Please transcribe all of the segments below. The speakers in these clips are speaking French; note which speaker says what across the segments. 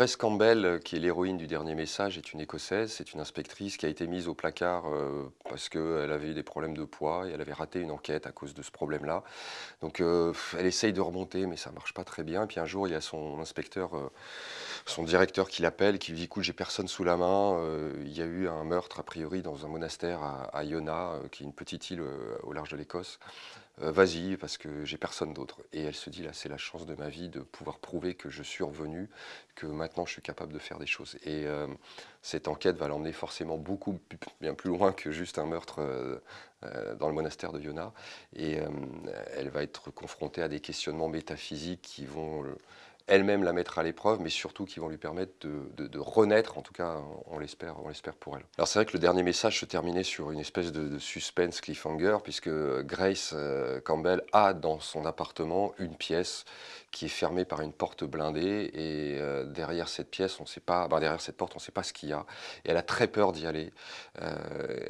Speaker 1: Grace Campbell, euh, qui est l'héroïne du dernier message, est une écossaise, c'est une inspectrice qui a été mise au placard euh, parce qu'elle avait eu des problèmes de poids et elle avait raté une enquête à cause de ce problème-là. Donc euh, elle essaye de remonter, mais ça marche pas très bien. Puis un jour, il y a son inspecteur, son directeur qui l'appelle, qui lui dit écoute, j'ai personne sous la main. il y a eu un meurtre a priori dans un monastère à Iona, qui est une petite île au large de l'Écosse. Vas-y, parce que j'ai personne d'autre. Et elle se dit là, c'est la chance de ma vie de pouvoir prouver que je suis revenu, que maintenant je suis capable de faire des choses. Et euh, cette enquête va l'emmener forcément beaucoup bien plus loin que juste un meurtre euh, euh, dans le monastère de Yona. Et elle va être confrontée à des questionnements métaphysiques qui vont elle-même la mettre à l'épreuve, mais surtout qui vont lui permettre de, renaître, en tout cas on l'espère pour elle. Alors c'est vrai que le dernier message se terminait sur une espèce de, suspense cliffhanger, puisque Grace Campbell a dans son appartement une pièce qui est fermée par une porte blindée et euh, derrière cette pièce, on sait pas, ben, derrière cette porte, on ne sait pas ce qu'il y a. Et elle a très peur d'y aller. Euh,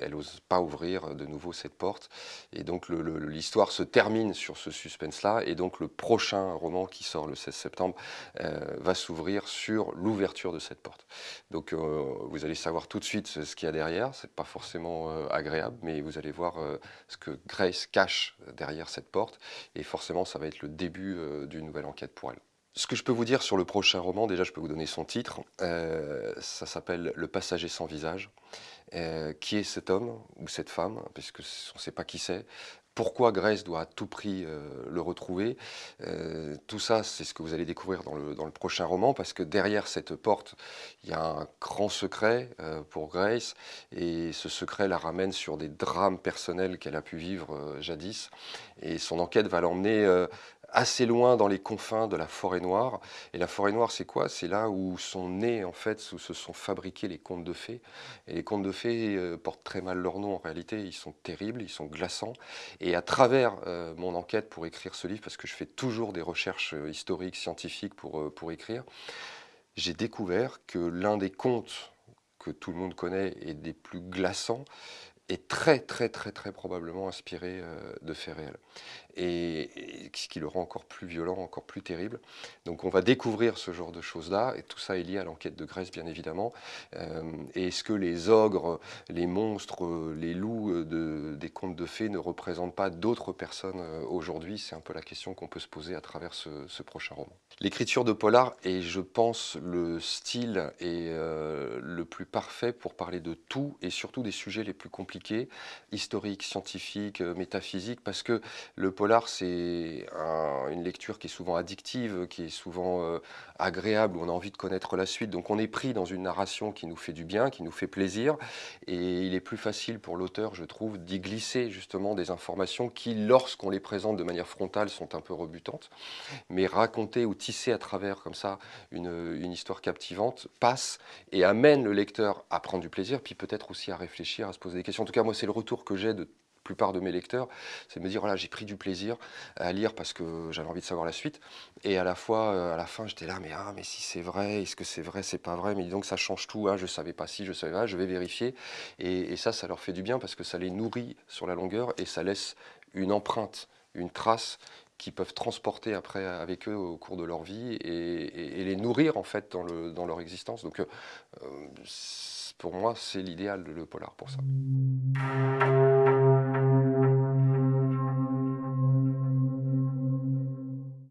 Speaker 1: elle n'ose pas ouvrir de nouveau cette porte. Et donc l'histoire se termine sur ce suspense-là. Et donc le prochain roman qui sort le 16 septembre euh, va s'ouvrir sur l'ouverture de cette porte. Donc vous allez savoir tout de suite ce qu'il y a derrière. C'est pas forcément agréable, mais vous allez voir ce que Grace cache derrière cette porte. Et forcément, ça va être le début d'une nouvelle enquête pour elle. Ce que je peux vous dire sur le prochain roman, déjà je peux vous donner son titre, euh, ça s'appelle Le passager sans visage. Euh, qui est cet homme ou cette femme, puisque on ne sait pas qui c'est, pourquoi Grace doit à tout prix euh, le retrouver. tout ça, c'est ce que vous allez découvrir dans le, dans le, prochain roman, parce que derrière cette porte, il y a un grand secret pour Grace, et ce secret la ramène sur des drames personnels qu'elle a pu vivre jadis, et son enquête va l'emmener assez loin dans les confins de la forêt noire. Et la forêt noire, c'est quoi? C'est là où sont nés, en fait, où se sont fabriqués les contes de fées. Et les contes de fées euh, portent très mal leur nom en réalité. Ils sont terribles, ils sont glaçants. Et à travers euh, mon enquête pour écrire ce livre, parce que je fais toujours des recherches euh, historiques, scientifiques pour, pour écrire, j'ai découvert que l'un des contes que tout le monde connaît et des plus glaçants, est très très très très probablement inspiré de faits réels et, ce qui le rend encore plus violent, encore plus terrible. Donc on va découvrir ce genre de choses-là, et tout ça est lié à l'enquête de Grèce, bien évidemment. Euh, est-ce que les ogres, les monstres, les loups euh, de, des contes de fées ne représentent pas d'autres personnes euh, aujourd'hui? C'est un peu la question qu'on peut se poser à travers ce, prochain roman. L'écriture de Polar est, je pense, le style et le plus parfait pour parler de tout, et surtout des sujets les plus compliqués, historiques, scientifiques, métaphysiques, parce que le polar, c'est une lecture qui est souvent addictive, qui est souvent euh, agréable, où on a envie de connaître la suite. Donc on est pris dans une narration qui nous fait du bien, qui nous fait plaisir. Et il est plus facile pour l'auteur, je trouve, d'y glisser justement des informations qui, lorsqu'on les présente de manière frontale, sont un peu rebutantes. Mais raconter ou tisser à travers comme ça une, une histoire captivante passe et amène le lecteur à prendre du plaisir, puis peut-être aussi à réfléchir, à se poser des questions. Tout cas, moi, c'est le retour que j'ai de plupart de mes lecteurs, c'est de me dire, voilà, j'ai pris du plaisir à lire parce que j'avais envie de savoir la suite. Et à la fois, euh, à la fin, j'étais là, mais ah, mais si c'est vrai, est-ce que c'est vrai, c'est pas vrai, mais donc ça change tout, hein, je savais pas si, je savais pas, je vais vérifier. Et, ça, ça leur fait du bien parce que ça les nourrit sur la longueur et ça laisse une empreinte, une trace qu'ils peuvent transporter après avec eux au cours de leur vie et, les nourrir en fait dans, le, dans leur existence. Donc euh, pour moi, c'est l'idéal le polar pour ça.